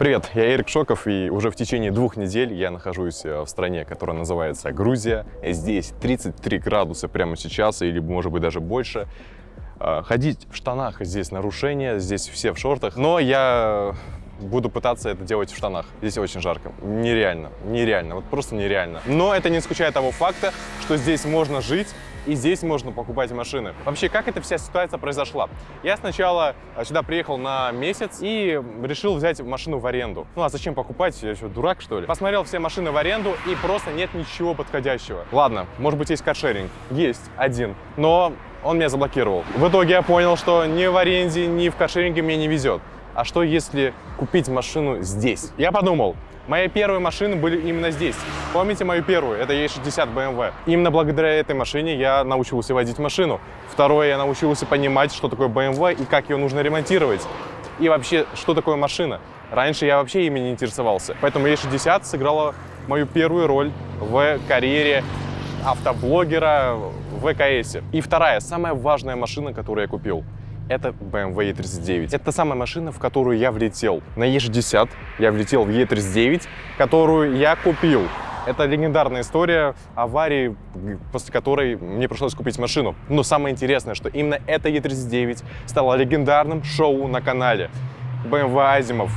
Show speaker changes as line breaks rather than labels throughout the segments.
Привет, я Эрик Шоков, и уже в течение двух недель я нахожусь э, в стране, которая называется Грузия. Здесь 33 градуса прямо сейчас, или может быть даже больше. Э, ходить в штанах здесь нарушение, здесь все в шортах, но я буду пытаться это делать в штанах. Здесь очень жарко. Нереально, нереально, вот просто нереально. Но это не исключает того факта, что здесь можно жить, и здесь можно покупать машины. Вообще, как эта вся ситуация произошла? Я сначала а, сюда приехал на месяц и решил взять машину в аренду. Ну а зачем покупать? Я что, дурак, что ли? Посмотрел все машины в аренду и просто нет ничего подходящего. Ладно, может быть, есть каршеринг. Есть один. Но он меня заблокировал. В итоге я понял, что ни в аренде, ни в каршеринге мне не везет. А что если купить машину здесь? Я подумал, Мои первые машины были именно здесь. Помните мою первую? Это E60 BMW. Именно благодаря этой машине я научился водить машину. Второе, я научился понимать, что такое BMW и как ее нужно ремонтировать. И вообще, что такое машина. Раньше я вообще ими не интересовался. Поэтому E60 сыграла мою первую роль в карьере автоблогера в ВКС. И вторая, самая важная машина, которую я купил – это BMW E39. Это та самая машина, в которую я влетел. На E60 я влетел в E39, которую я купил. Это легендарная история аварии, после которой мне пришлось купить машину. Но самое интересное, что именно эта E39 стала легендарным шоу на канале. BMW Азимов.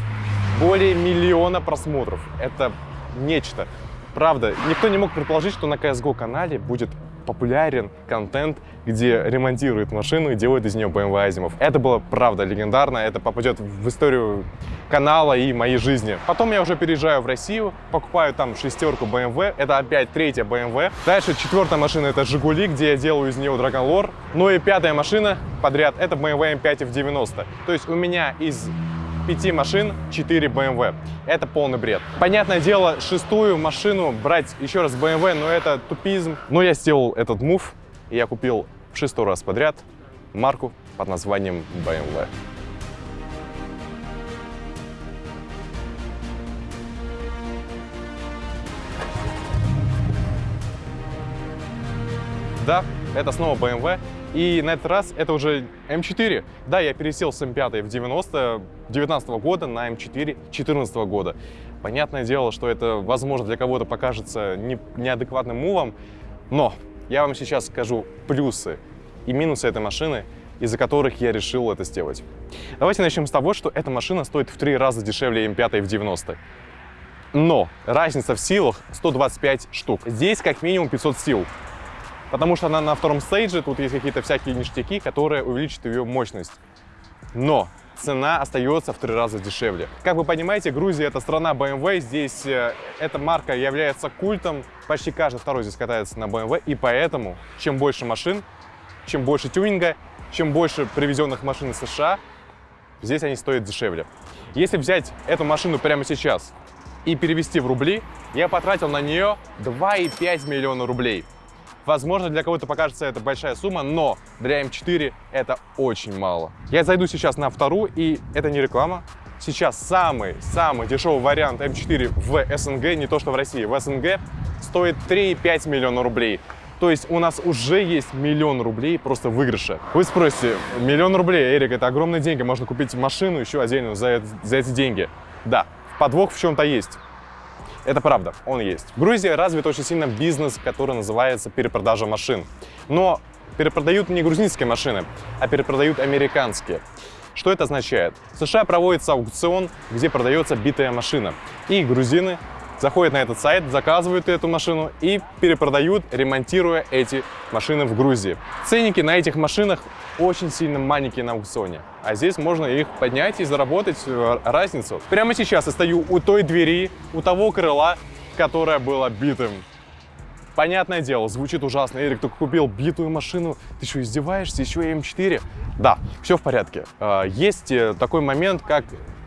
Более миллиона просмотров. Это нечто. Правда, никто не мог предположить, что на CSGO канале будет популярен контент, где ремонтируют машину и делают из нее BMW Азимов. Это было правда легендарно, это попадет в историю канала и моей жизни. Потом я уже переезжаю в Россию, покупаю там шестерку BMW, это опять третья BMW. Дальше четвертая машина это Жигули, где я делаю из нее Dragon Lore. Ну и пятая машина подряд это BMW M5 F90. То есть у меня из пяти машин 4 BMW. Это полный бред. Понятное дело, шестую машину брать еще раз BMW, но это тупизм. Но я сделал этот мув, и я купил в шестой раз подряд марку под названием BMW. Да, это снова BMW, и на этот раз это уже М4. Да, я пересел с М5 в 90 19 года на М4 14 года. Понятное дело, что это, возможно, для кого-то покажется не, неадекватным мувом, но я вам сейчас скажу плюсы и минусы этой машины, из-за которых я решил это сделать. Давайте начнем с того, что эта машина стоит в три раза дешевле М5 в 90 но разница в силах 125 штук. Здесь как минимум 500 сил потому что она на втором стейдже, тут есть какие-то всякие ништяки, которые увеличат ее мощность. Но цена остается в три раза дешевле. Как вы понимаете, Грузия — это страна BMW, здесь э, эта марка является культом, почти каждый второй здесь катается на BMW, и поэтому чем больше машин, чем больше тюнинга, чем больше привезенных машин из США, здесь они стоят дешевле. Если взять эту машину прямо сейчас и перевести в рубли, я потратил на нее 2,5 миллиона рублей. Возможно, для кого-то покажется это большая сумма, но для М4 это очень мало. Я зайду сейчас на вторую, и это не реклама. Сейчас самый-самый дешевый вариант М4 в СНГ, не то что в России, в СНГ, стоит 3,5 миллиона рублей. То есть у нас уже есть миллион рублей просто выигрыша. Вы спросите, миллион рублей, Эрик, это огромные деньги, можно купить машину еще отдельную за, за эти деньги. Да, подвох в чем-то есть. Это правда, он есть. В Грузии развит очень сильно бизнес, который называется перепродажа машин. Но перепродают не грузинские машины, а перепродают американские. Что это означает? В США проводится аукцион, где продается битая машина. И грузины заходят на этот сайт, заказывают эту машину и перепродают, ремонтируя эти машины в Грузии. Ценники на этих машинах очень сильно маленькие на аукционе. А здесь можно их поднять и заработать э, разницу. Прямо сейчас я стою у той двери, у того крыла, которое было битым. Понятное дело, звучит ужасно. Эрик, ты купил битую машину, ты что, издеваешься? Еще и М4? Да, все в порядке. А, есть э, такой момент, как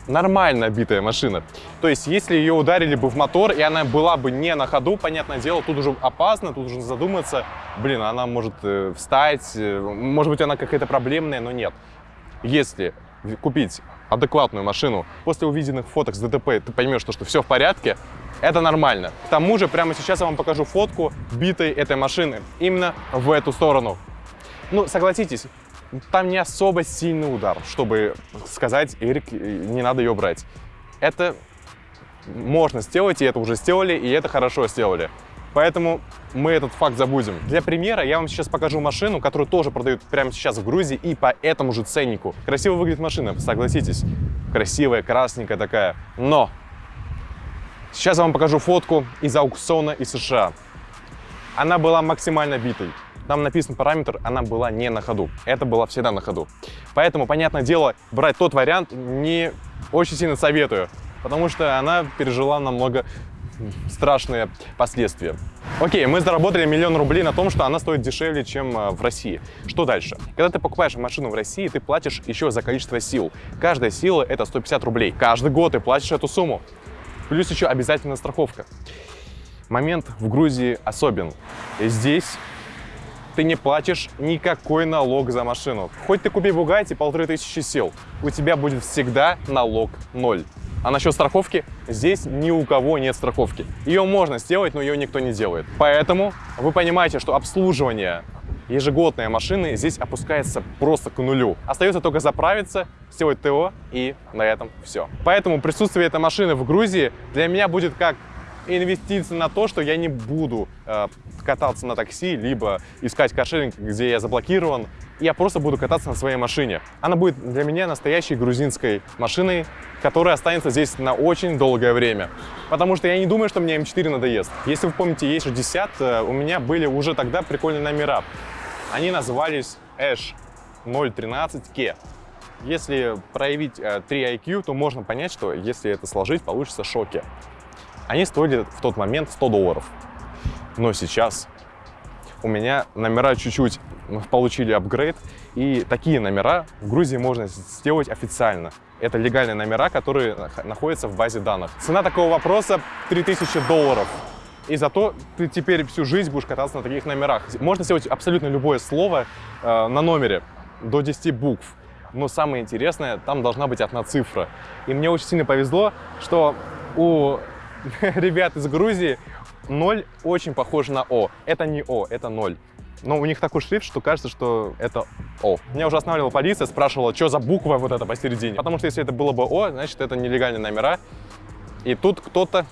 нормально битая машина. То есть, если ее ударили бы в мотор, и она была бы не на ходу, понятное дело, тут уже опасно, тут уже задуматься, блин, она может э, встать, э, может быть, она какая-то проблемная, но нет. Если купить адекватную машину, после увиденных фоток с ДТП ты поймешь, что, что все в порядке, это нормально. К тому же, прямо сейчас я вам покажу фотку битой этой машины именно в эту сторону. Ну, согласитесь, там не особо сильный удар, чтобы сказать, Эрик, не надо ее брать. это можно сделать, и это уже сделали, и это хорошо сделали. Поэтому мы этот факт забудем. Для примера я вам сейчас покажу машину, которую тоже продают прямо сейчас в Грузии и по этому же ценнику. Красиво выглядит машина, согласитесь. Красивая, красненькая такая. Но сейчас я вам покажу фотку из аукциона из США. Она была максимально битой. Там написан параметр, она была не на ходу. Это была всегда на ходу. Поэтому, понятное дело, брать тот вариант не очень сильно советую, потому что она пережила намного страшные последствия. Окей, мы заработали миллион рублей на том, что она стоит дешевле, чем э, в России. Что дальше? Когда ты покупаешь машину в России, ты платишь еще за количество сил. Каждая сила — это 150 рублей. Каждый год ты платишь эту сумму. Плюс еще обязательно страховка. Момент в Грузии особен. Здесь ты не платишь никакой налог за машину. Хоть ты купи Бугатти полторы тысячи сил, у тебя будет всегда налог ноль. А насчет страховки, здесь ни у кого нет страховки. Ее можно сделать, но ее никто не делает. Поэтому вы понимаете, что обслуживание ежегодной машины здесь опускается просто к нулю. Остается только заправиться, сделать ТО и на этом все. Поэтому присутствие этой машины в Грузии для меня будет как инвестиция на то, что я не буду э, кататься на такси, либо искать каршеринг, где я заблокирован. Я просто буду кататься на своей машине. Она будет для меня настоящей грузинской машиной, которая останется здесь на очень долгое время. Потому что я не думаю, что мне М4 надоест. Если вы помните E60, э, у меня были уже тогда прикольные номера. Они назывались Ash 013K. Если проявить 3 э, IQ, то можно понять, что если это сложить, получится шоки. Они стоили в тот момент 100 долларов. Но сейчас у меня номера чуть-чуть получили апгрейд, и такие номера в Грузии можно сделать официально. Это легальные номера, которые находятся в базе данных. Цена такого вопроса 3000 долларов. И зато ты теперь всю жизнь будешь кататься на таких номерах. Можно сделать абсолютно любое слово э, на номере, до 10 букв. Но самое интересное, там должна быть одна цифра. И мне очень сильно повезло, что у ребят из Грузии, ноль очень похож на О. Это не О, это ноль. Но у них такой шрифт, что кажется, что это О. Меня уже останавливала полиция, спрашивала, что за буква вот эта посередине. Потому что если это было бы О, значит, это нелегальные номера. И тут кто-то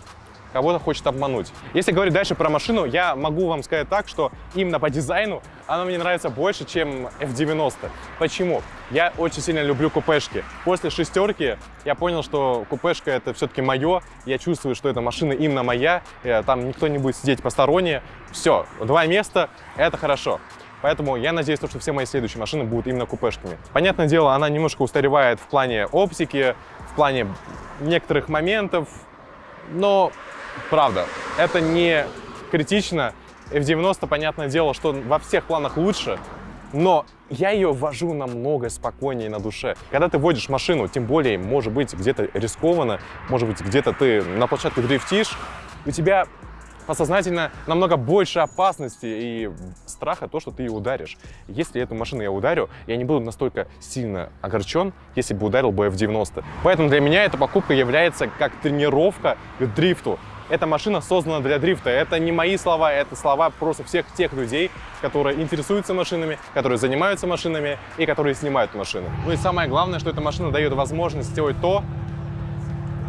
кого-то хочет обмануть. Если говорить дальше про машину, я могу вам сказать так, что именно по дизайну она мне нравится больше, чем F90. Почему? Я очень сильно люблю купешки. После шестерки я понял, что купешка это все-таки мое. Я чувствую, что эта машина именно моя. Э, там никто не будет сидеть посторонние. Все, два места, это хорошо. Поэтому я надеюсь, что все мои следующие машины будут именно купешками. Понятное дело, она немножко устаревает в плане оптики, в плане некоторых моментов, но Правда, это не критично. F90, понятное дело, что во всех планах лучше, но я ее вожу намного спокойнее на душе. Когда ты водишь машину, тем более, может быть, где-то рискованно, может быть, где-то ты на площадке дрифтишь, у тебя подсознательно намного больше опасности и страха то, что ты ее ударишь. Если эту машину я ударю, я не буду настолько сильно огорчен, если бы ударил бы F90. Поэтому для меня эта покупка является как тренировка к дрифту. Эта машина создана для дрифта. Это не мои слова, это слова просто всех тех людей, которые интересуются машинами, которые занимаются машинами и которые снимают машины. Ну и самое главное, что эта машина дает возможность сделать то,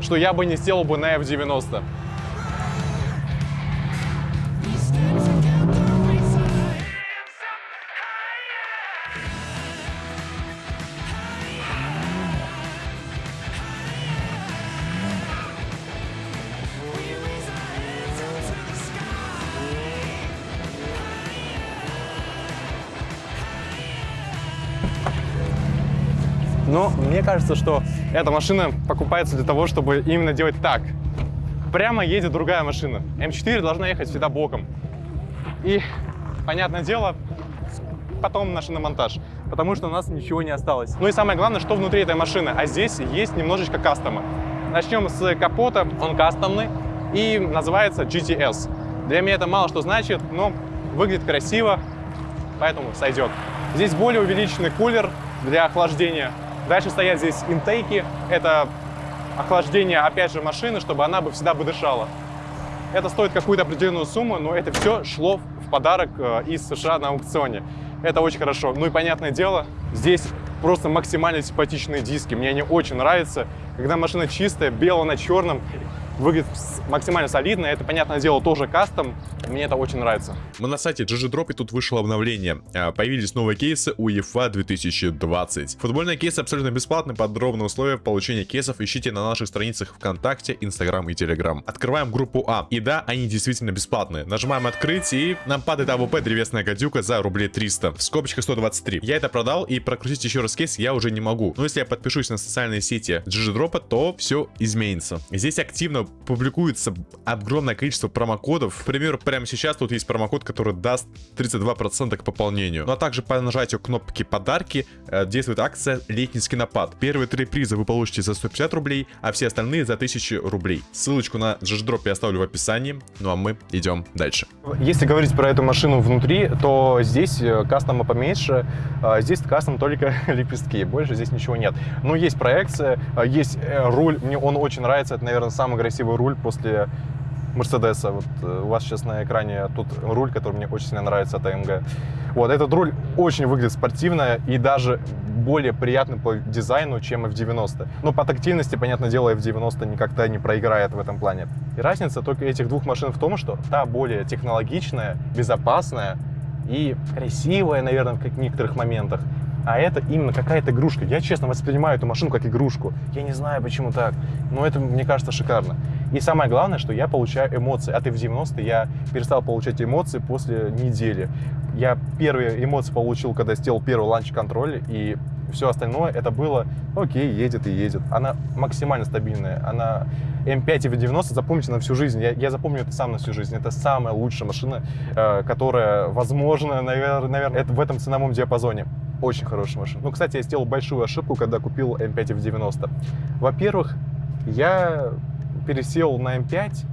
что я бы не сделал бы на F90. Но мне кажется, что эта машина покупается для того, чтобы именно делать так. Прямо едет другая машина. М4 должна ехать всегда боком. И, понятное дело, потом на шиномонтаж, потому что у нас ничего не осталось. Ну и самое главное, что внутри этой машины. А здесь есть немножечко кастома. Начнем с капота, он кастомный и называется GTS. Для меня это мало что значит, но выглядит красиво, поэтому сойдет. Здесь более увеличенный кулер для охлаждения Дальше стоят здесь интейки. Это охлаждение, опять же, машины, чтобы она бы всегда бы дышала. Это стоит какую-то определенную сумму, но это все шло в подарок э, из США на аукционе. Это очень хорошо. Ну и понятное дело, здесь просто максимально симпатичные диски. Мне они очень нравятся. Когда машина чистая, белая на черном, выглядит максимально солидно. Это, понятное дело, тоже кастом. Мне это очень нравится.
Мы на сайте GG и тут вышло обновление. А, появились новые кейсы UEFA 2020. Футбольные кейсы абсолютно бесплатны. Подробные условия получения кейсов ищите на наших страницах ВКонтакте, Инстаграм и Телеграм. Открываем группу А. И да, они действительно бесплатные. Нажимаем открыть и нам падает AWP древесная гадюка за рублей 300. В скобочках 123. Я это продал и прокрутить еще раз кейс я уже не могу. Но если я подпишусь на социальные сети GG то все изменится. Здесь активно публикуется огромное количество промокодов. К примеру, прямо сейчас тут есть промокод, который даст 32% к пополнению. Ну а также по нажатию кнопки подарки э, действует акция летний скинопад. Первые три приза вы получите за 150 рублей, а все остальные за 1000 рублей. Ссылочку на GGDrop я оставлю в описании. Ну а мы идем дальше.
Если говорить про эту машину внутри, то здесь э, кастома поменьше. А здесь кастом только лепестки, больше здесь ничего нет. Но есть проекция, а есть э, руль, мне он очень нравится, это, наверное, самый красивый руль после Мерседеса. Вот э, у вас сейчас на экране тут руль, который мне очень сильно нравится от AMG. Вот, этот руль очень выглядит спортивно и даже более приятный по дизайну, чем F90. Но по тактильности, понятное дело, F90 никогда не проиграет в этом плане. И разница только этих двух машин в том, что та более технологичная, безопасная и красивая, наверное, в некоторых моментах, а это именно какая-то игрушка. Я, честно, воспринимаю эту машину как игрушку. Я не знаю, почему так, но это, мне кажется, шикарно. И самое главное, что я получаю эмоции. От F90 я перестал получать эмоции после недели. Я первые эмоции получил, когда сделал первый ланч-контроль, и все остальное это было, окей, едет и едет. Она максимально стабильная. Она М5 и V90 запомните на всю жизнь. Я, я запомню это сам на всю жизнь. Это самая лучшая машина, э, которая, возможно, наверное, наверное это в этом ценовом диапазоне. Очень хорошая машина. Ну, кстати, я сделал большую ошибку, когда купил М5 в 90. Во-первых, я пересел на М5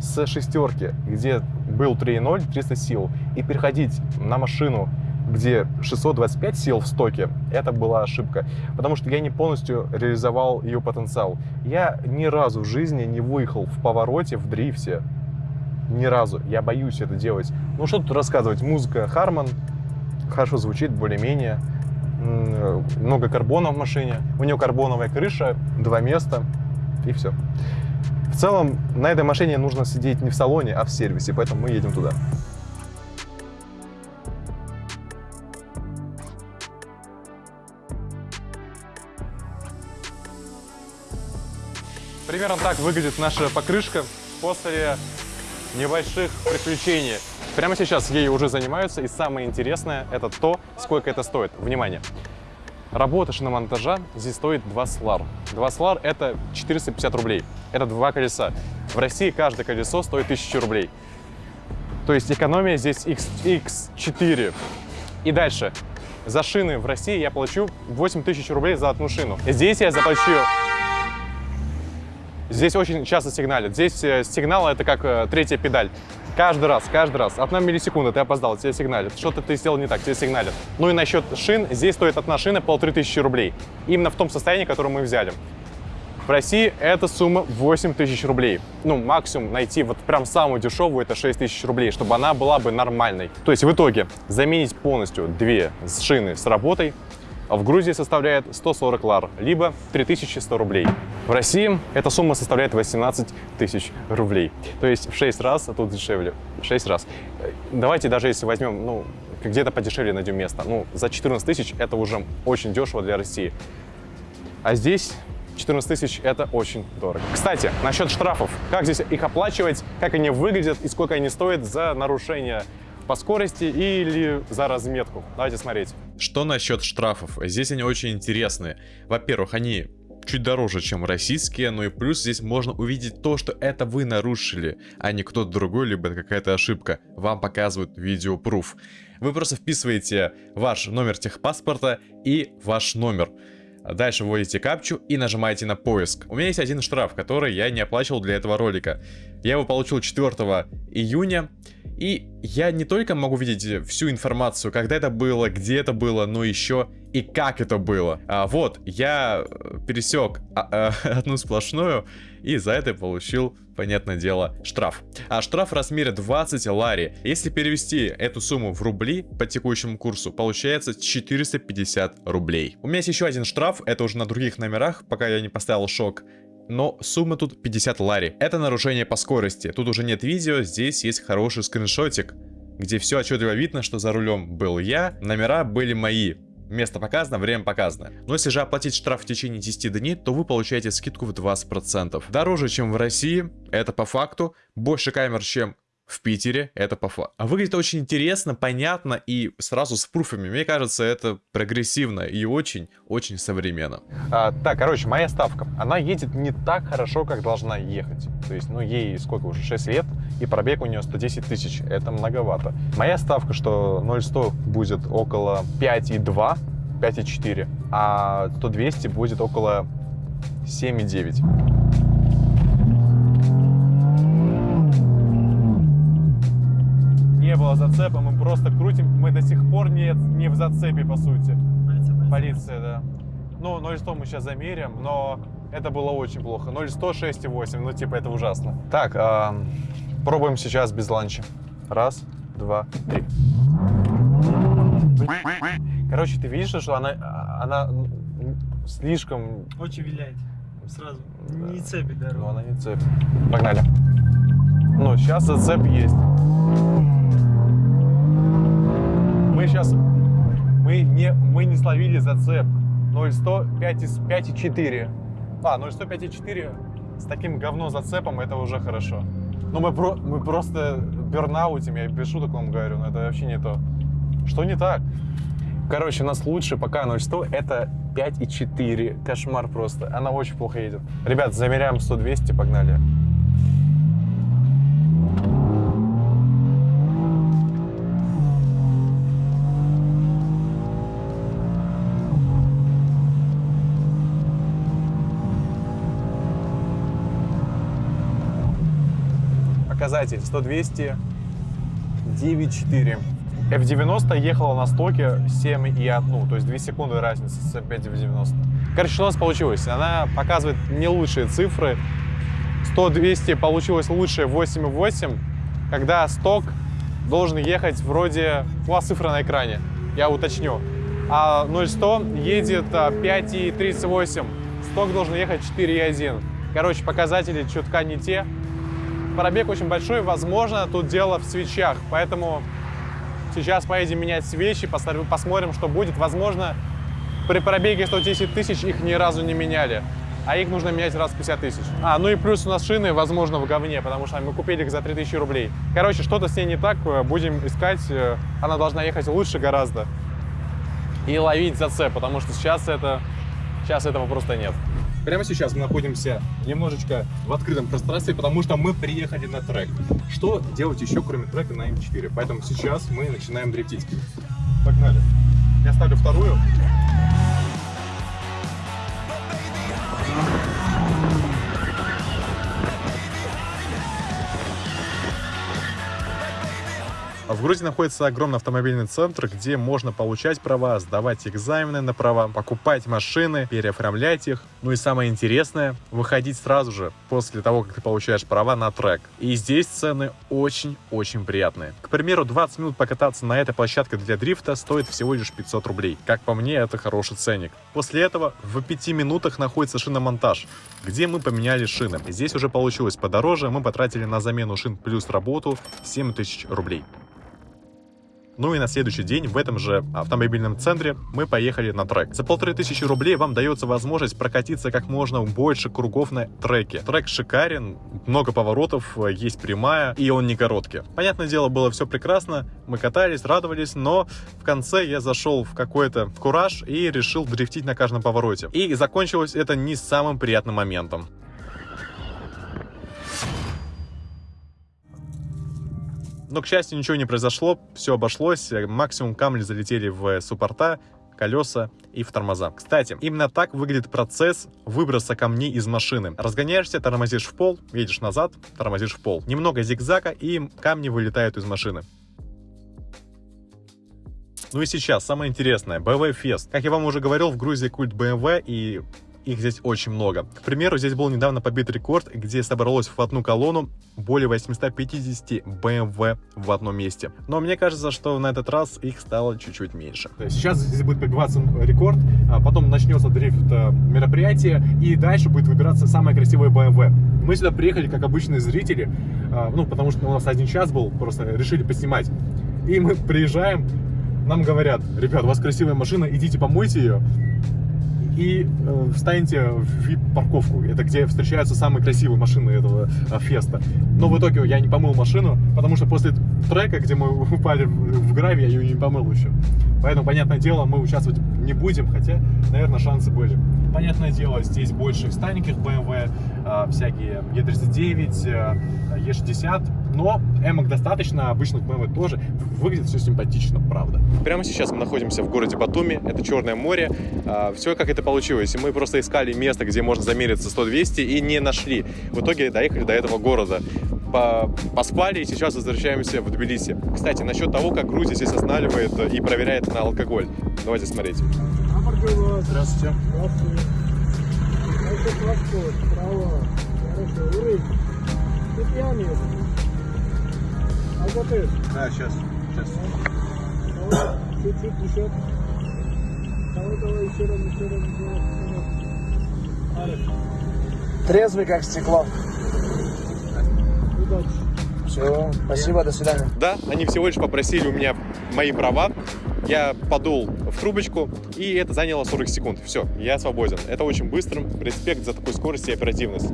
с шестерки, где был 3.0, 300 сил, и переходить на машину, где 625 сил в стоке, это была ошибка, потому что я не полностью реализовал ее потенциал. Я ни разу в жизни не выехал в повороте, в дрифте, ни разу. Я боюсь это делать. Ну, что тут рассказывать? Музыка Харман, хорошо звучит, более-менее. Много карбона в машине. У нее карбоновая крыша, два места и все. В целом, на этой машине нужно сидеть не в салоне, а в сервисе, поэтому мы едем туда. Примерно так выглядит наша покрышка после небольших приключений. Прямо сейчас ей уже занимаются, и самое интересное это то, сколько это стоит. Внимание! Работа шиномонтажа здесь стоит 2 слар. 2 слар это 450 рублей. Это два колеса. В России каждое колесо стоит 1000 рублей. То есть экономия здесь X, X4. И дальше. За шины в России я плачу 8000 рублей за одну шину. Здесь я заплачу Здесь очень часто сигналят. Здесь э, сигнал это как э, третья педаль. Каждый раз, каждый раз. Одна миллисекунда, ты опоздал, тебе сигналят. Что-то ты сделал не так, тебе сигналят. Ну и насчет шин, здесь стоит одна шина полторы тысячи рублей. Именно в том состоянии, которое мы взяли. В России эта сумма 8 тысяч рублей. Ну, максимум найти вот прям самую дешевую это 6 тысяч рублей, чтобы она была бы нормальной. То есть в итоге заменить полностью две шины с работой в Грузии составляет 140 лар, либо 3100 рублей. В России эта сумма составляет 18 тысяч рублей. То есть в 6 раз, а тут дешевле. 6 раз. Давайте даже если возьмем, ну, где-то подешевле найдем место. Ну, за 14 тысяч это уже очень дешево для России. А здесь 14 тысяч – это очень дорого. Кстати, насчет штрафов. Как здесь их оплачивать, как они выглядят и сколько они стоят за нарушение по скорости или за разметку. Давайте смотреть.
Что насчет штрафов? Здесь они очень интересные. Во-первых, они чуть дороже, чем российские, ну и плюс здесь можно увидеть то, что это вы нарушили, а не кто-то другой, либо какая-то ошибка. Вам показывают видеопруф. Вы просто вписываете ваш номер техпаспорта и ваш номер. Дальше вводите капчу и нажимаете на поиск. У меня есть один штраф, который я не оплачивал для этого ролика. Я его получил 4 июня. И я не только могу видеть всю информацию, когда это было, где это было, но еще и как это было. А, вот, я э, пересек а, а, одну сплошную, и за это получил, понятное дело, штраф. А штраф в размере 20 лари. Если перевести эту сумму в рубли по текущему курсу, получается 450 рублей. У меня есть еще один штраф, это уже на других номерах, пока я не поставил шок но сумма тут 50 лари. Это нарушение по скорости. Тут уже нет видео, здесь есть хороший скриншотик, где все отчетливо видно, что за рулем был я, номера были мои. Место показано, время показано. Но если же оплатить штраф в течение 10 дней, то вы получаете скидку в 20%. Дороже, чем в России, это по факту. Больше камер, чем в Питере, это по факту. А выглядит очень интересно, понятно и сразу с пруфами. Мне кажется, это прогрессивно и очень-очень современно.
А, так, короче, моя ставка. Она едет не так хорошо, как должна ехать. То есть, ну, ей сколько уже, 6 лет, и пробег у нее 110 тысяч. Это многовато. Моя ставка, что 0-100 будет около 5,2, 5,4, а 100-200 будет около 7,9. Было зацепа, мы просто крутим, мы до сих пор не, не в зацепе, по сути. Полиция, полиция да. Ну, 0,100 мы сейчас замерим, но это было очень плохо. 0,100, 6,8, ну, типа, это ужасно. Так, э, пробуем сейчас без ланча. Раз, два, три. Короче, ты видишь, что она, она слишком...
Очень виляет. Сразу. Не цепит дорогу.
Ну, она не цепит. Погнали. Ну, сейчас зацеп есть. Сейчас, мы не, мы не словили зацеп. 0,100, 5,4. А, 0,100, 5,4 с таким говно зацепом, это уже хорошо. Но мы, про, мы просто бернаутим, я шуток вам говорю, но это вообще не то. Что не так? Короче, у нас лучше пока 0,100, это 5,4. Кошмар просто. Она очень плохо едет. Ребят, замеряем 100-200, погнали. Показатель 100-200, 9,4. F90 ехала на стоке 7,1, то есть 2 секунды разницы с 5 в 90. Короче, что у нас получилось? Она показывает не лучшие цифры. 100-200 получилось лучше 8,8, когда сток должен ехать вроде... У вас цифра на экране, я уточню. А 0-100 едет 5,38, а, сток должен ехать 4,1. Короче, показатели чутка не те, Пробег очень большой, возможно, тут дело в свечах, поэтому сейчас поедем менять свечи, посмотрим, что будет. Возможно, при пробеге 110 тысяч их ни разу не меняли, а их нужно менять раз в 50 тысяч. А, ну и плюс у нас шины, возможно, в говне, потому что мы купили их за 3000 рублей. Короче, что-то с ней не так, э, будем искать, э, она должна ехать лучше гораздо и ловить зацеп, потому что сейчас это, сейчас этого просто нет. Прямо сейчас мы находимся немножечко в открытом пространстве, потому что мы приехали на трек. Что делать еще, кроме трека на М4? Поэтому сейчас мы начинаем дрифтить. Погнали. Я ставлю вторую. В Грузии находится огромный автомобильный центр, где можно получать права, сдавать экзамены на права, покупать машины, переоформлять их. Ну и самое интересное, выходить сразу же после того, как ты получаешь права на трек. И здесь цены очень-очень приятные. К примеру, 20 минут покататься на этой площадке для дрифта стоит всего лишь 500 рублей. Как по мне, это хороший ценник. После этого в 5 минутах находится шиномонтаж, где мы поменяли шины. Здесь уже получилось подороже, мы потратили на замену шин плюс работу 7000 рублей. Ну и на следующий день в этом же автомобильном центре мы поехали на трек. За полторы тысячи рублей вам дается возможность прокатиться как можно больше кругов на треке. Трек шикарен, много поворотов, есть прямая и он не короткий. Понятное дело, было все прекрасно, мы катались, радовались, но в конце я зашел в какой-то кураж и решил дрифтить на каждом повороте. И закончилось это не самым приятным моментом. Но, к счастью, ничего не произошло, все обошлось. Максимум камни залетели в суппорта,
колеса и в тормоза. Кстати, именно так выглядит процесс выброса камней из машины. Разгоняешься, тормозишь в пол, едешь назад, тормозишь в пол. Немного зигзага и камни вылетают из машины. Ну и сейчас, самое интересное, BMW Fest. Как я вам уже говорил, в Грузии культ BMW и их здесь очень много. К примеру, здесь был недавно побит рекорд, где собралось в одну колонну более 850 BMW в одном месте. Но мне кажется, что на этот раз их стало чуть-чуть меньше.
Сейчас здесь будет побиваться рекорд, а потом начнется дрифт э, мероприятие, и дальше будет выбираться самая красивая BMW. Мы сюда приехали как обычные зрители, а, ну, потому что у нас один час был, просто решили поснимать. И мы приезжаем, нам говорят, ребят, у вас красивая машина, идите помойте ее и э, встаньте в VIP-парковку. Это где встречаются самые красивые машины этого э, феста. Но в итоге я не помыл машину, потому что после трека, где мы упали в, гравий, я ее не помыл еще. Поэтому, понятное дело, мы участвовать не будем, хотя, наверное, шансы были. Понятное дело, здесь больше стареньких BMW, э, всякие E39, э, E60, но эмок достаточно, обычных BMW тоже. Выглядит все симпатично, правда. Прямо сейчас мы находимся в городе Батуми, это Черное море. А, все как это получилось. Мы просто искали место, где можно замериться 100-200 и не нашли. В итоге доехали до этого города. По поспали и сейчас возвращаемся в Тбилиси. Кстати, насчет того, как Грузия здесь останавливает и проверяет на алкоголь. Давайте смотреть.
Здравствуйте.
Здравствуйте. Алкотест.
Да, сейчас. Сейчас.
Давай, чуть-чуть еще. Давай, давай, еще раз, еще раз, еще раз. еще раз. Арик,
Трезвый, как стекло.
удачи.
Все, спасибо, до свидания.
Да, они всего лишь попросили у меня мои права. Я подул в трубочку, и это заняло 40 секунд. Все, я свободен. Это очень быстро. Респект за такую скорость и оперативность.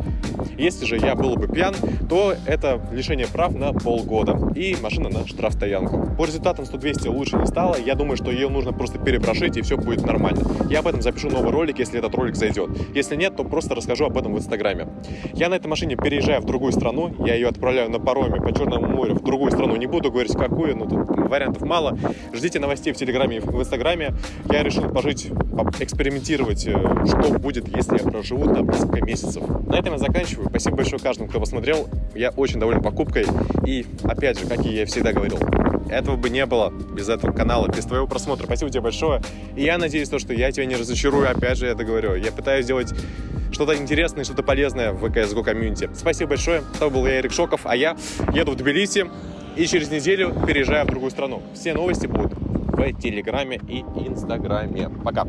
Если же я был бы пьян, то это лишение прав на полгода и машина на штрафстоянку. По результатам 100-200 лучше не стало. Я думаю, что ее нужно просто перепрошить, и все будет нормально. Я об этом запишу новый ролик, если этот ролик зайдет. Если нет, то просто расскажу об этом в Инстаграме. Я на этой машине переезжаю в другую страну. Я ее отправляю на пароме по Черному морю в другую страну. Не буду говорить, какую, но тут вариантов мало. Ждите новостей в Телеграме и в Инстаграме. Я решил пожить, экспериментировать, э, что будет, если я проживу там несколько месяцев. На этом я заканчиваю. Спасибо большое каждому, кто посмотрел. Я очень доволен покупкой. И, опять же, как и я всегда говорил, этого бы не было без этого канала, без твоего просмотра. Спасибо тебе большое. И я надеюсь, то, что я тебя не разочарую. Опять же, я это говорю. Я пытаюсь сделать что-то интересное, что-то полезное в CSGO комьюнити. Спасибо большое. Это был я, Эрик Шоков, а я еду в Тбилиси и через неделю переезжаю в другую страну. Все новости будут в Телеграме и Инстаграме. Пока.